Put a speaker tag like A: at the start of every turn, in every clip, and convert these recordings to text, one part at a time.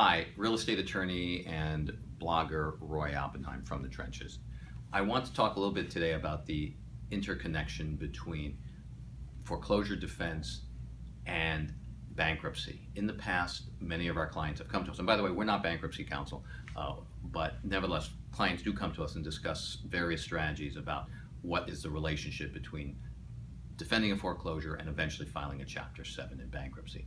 A: Hi, real estate attorney and blogger Roy Oppenheim from the trenches. I want to talk a little bit today about the interconnection between foreclosure defense and bankruptcy. In the past, many of our clients have come to us, and by the way, we're not bankruptcy counsel, uh, but nevertheless, clients do come to us and discuss various strategies about what is the relationship between defending a foreclosure and eventually filing a Chapter 7 in bankruptcy.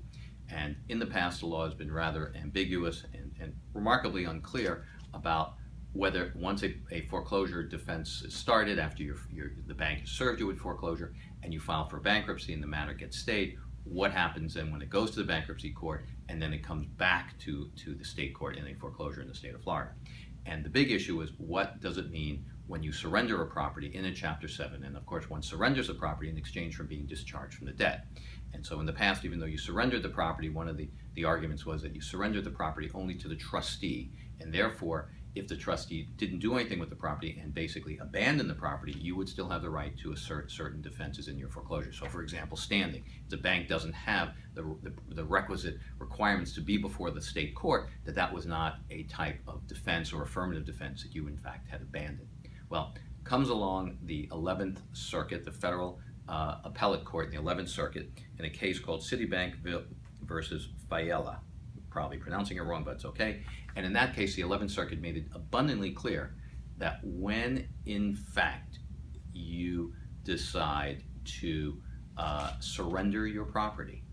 A: And in the past, the law has been rather ambiguous and, and remarkably unclear about whether once a, a, foreclosure defense is started after your, your, the bank has served you with foreclosure and you file for bankruptcy and the matter gets stayed, what happens then when it goes to the bankruptcy court and then it comes back to, to the state court in a foreclosure in the state of Florida. And the big issue is what does it mean when you surrender a property in a Chapter 7? And of course, one surrenders a property in exchange for being discharged from the debt. And so in the past, even though you surrendered the property, one of the, the arguments was that you surrendered the property only to the trustee. And therefore, if the trustee didn't do anything with the property and basically abandoned the property, you would still have the right to assert certain defenses in your foreclosure. So for example, standing. If the bank doesn't have the, the, the, requisite requirements to be before the state court, that that was not a type of defense or affirmative defense that you in fact had abandoned. Well, comes along the 11th Circuit, the federal uh, appellate court in the 11th Circuit, in a case called Citibank V versus Failla. Probably pronouncing it wrong, but it's okay. And in that case, the 11th Circuit made it abundantly clear that when, in fact, you decide to uh, surrender your property,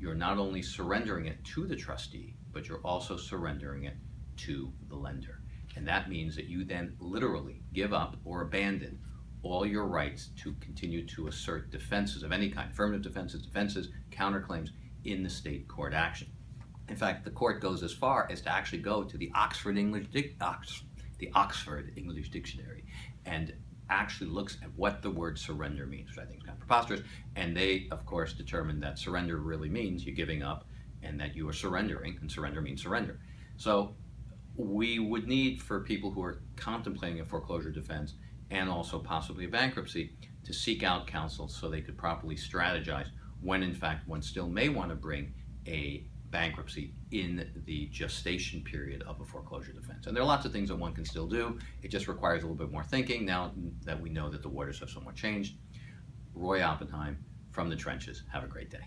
A: you're not only surrendering it to the trustee, but you're also surrendering it to the lender. And that means that you then literally give up or abandon all your rights to continue to assert defenses of any kind, affirmative defenses, defenses, counterclaims in the state court action. In fact, the court goes as far as to actually go to the Oxford English, Ox, the Oxford English Dictionary and actually looks at what the word surrender means, which I think is kind of preposterous. And they, of course, determine that surrender really means you're giving up and that you are surrendering, and surrender means surrender. So we would need for people who are contemplating a foreclosure defense and also possibly a bankruptcy to seek out counsel so they could properly strategize when in fact one still may want to bring a bankruptcy in the gestation period of a foreclosure defense. And there are lots of things that one can still do. It just requires a little bit more thinking now that we know that the waters have somewhat changed. Roy Oppenheim from the trenches. Have a great day.